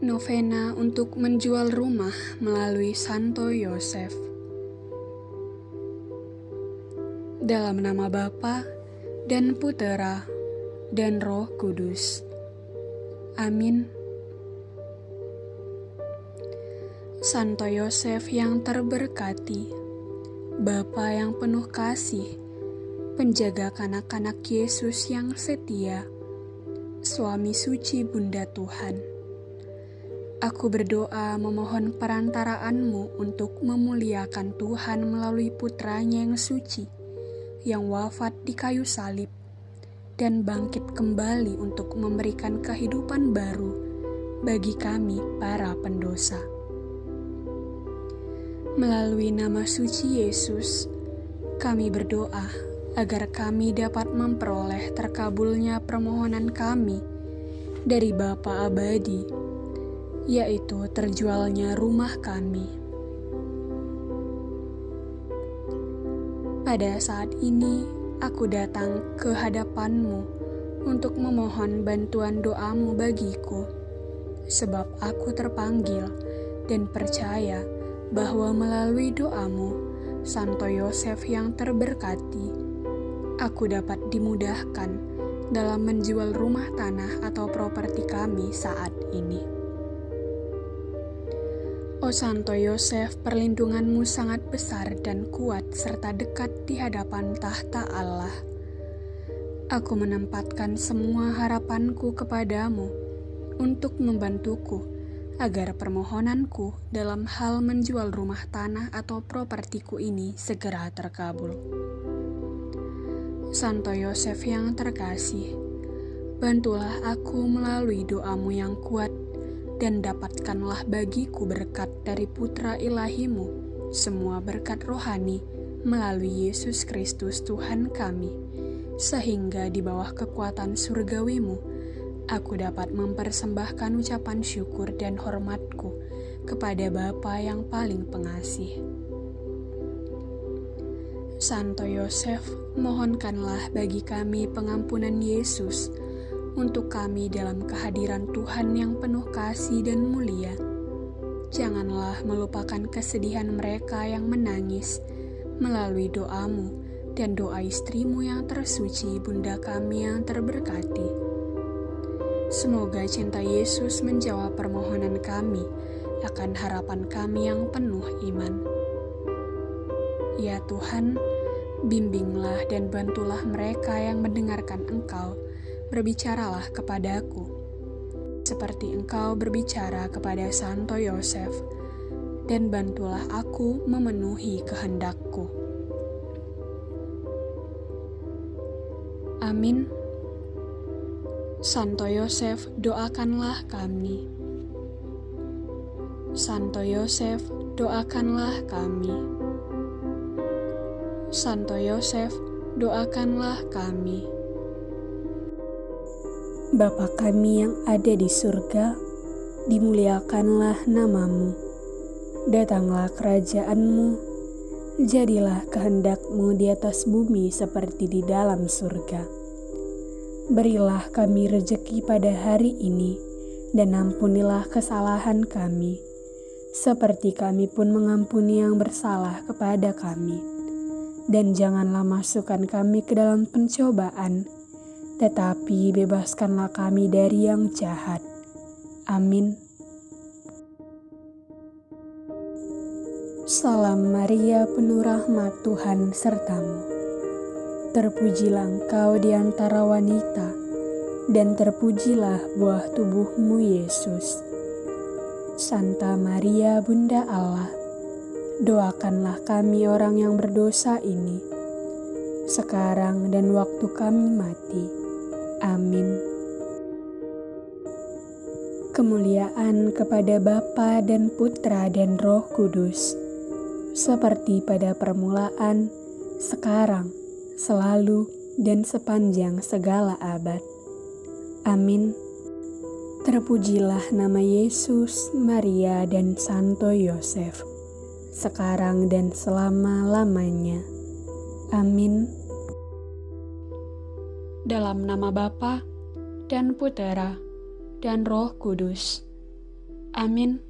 Novena untuk menjual rumah melalui Santo Yosef. Dalam nama Bapa dan Putera dan Roh Kudus. Amin. Santo Yosef yang terberkati, Bapa yang penuh kasih, penjaga kanak-kanak Yesus yang setia, suami suci Bunda Tuhan Aku berdoa memohon perantaraanmu untuk memuliakan Tuhan melalui putranya yang suci, yang wafat di kayu salib, dan bangkit kembali untuk memberikan kehidupan baru bagi kami para pendosa. Melalui nama suci Yesus, kami berdoa agar kami dapat memperoleh terkabulnya permohonan kami dari Bapa Abadi yaitu terjualnya rumah kami. Pada saat ini, aku datang ke hadapanmu untuk memohon bantuan doamu bagiku, sebab aku terpanggil dan percaya bahwa melalui doamu, Santo Yosef yang terberkati, aku dapat dimudahkan dalam menjual rumah tanah atau properti kami saat ini. O Santo Yosef, perlindunganmu sangat besar dan kuat serta dekat di hadapan tahta Allah. Aku menempatkan semua harapanku kepadamu untuk membantuku agar permohonanku dalam hal menjual rumah tanah atau propertiku ini segera terkabul. Santo Yosef yang terkasih, bantulah aku melalui doamu yang kuat dan dapatkanlah bagiku berkat dari putra ilahimu, semua berkat rohani melalui Yesus Kristus Tuhan kami, sehingga di bawah kekuatan surgawimu, aku dapat mempersembahkan ucapan syukur dan hormatku kepada Bapa yang paling pengasih. Santo Yosef, mohonkanlah bagi kami pengampunan Yesus, untuk kami dalam kehadiran Tuhan yang penuh kasih dan mulia. Janganlah melupakan kesedihan mereka yang menangis melalui doamu dan doa istrimu yang tersuci, Bunda kami yang terberkati. Semoga cinta Yesus menjawab permohonan kami akan harapan kami yang penuh iman. Ya Tuhan, bimbinglah dan bantulah mereka yang mendengarkan Engkau berbicaralah kepadaku, seperti engkau berbicara kepada Santo Yosef, dan bantulah aku memenuhi kehendakku. Amin. Santo Yosef, doakanlah kami. Santo Yosef, doakanlah kami. Santo Yosef, doakanlah kami. Bapa kami yang ada di surga, dimuliakanlah namamu. Datanglah kerajaanmu, jadilah kehendakmu di atas bumi seperti di dalam surga. Berilah kami rejeki pada hari ini, dan ampunilah kesalahan kami, seperti kami pun mengampuni yang bersalah kepada kami. Dan janganlah masukkan kami ke dalam pencobaan, tetapi bebaskanlah kami dari yang jahat. Amin. Salam Maria, penuh rahmat Tuhan sertamu. Terpujilah engkau di antara wanita, dan terpujilah buah tubuhmu Yesus. Santa Maria, Bunda Allah, doakanlah kami orang yang berdosa ini, sekarang dan waktu kami mati. Amin. Kemuliaan kepada Bapa dan Putra dan Roh Kudus, seperti pada permulaan, sekarang, selalu, dan sepanjang segala abad. Amin. Terpujilah nama Yesus, Maria, dan Santo Yosef, sekarang dan selama-lamanya. Amin dalam nama Bapa dan Putera dan Roh Kudus. Amin.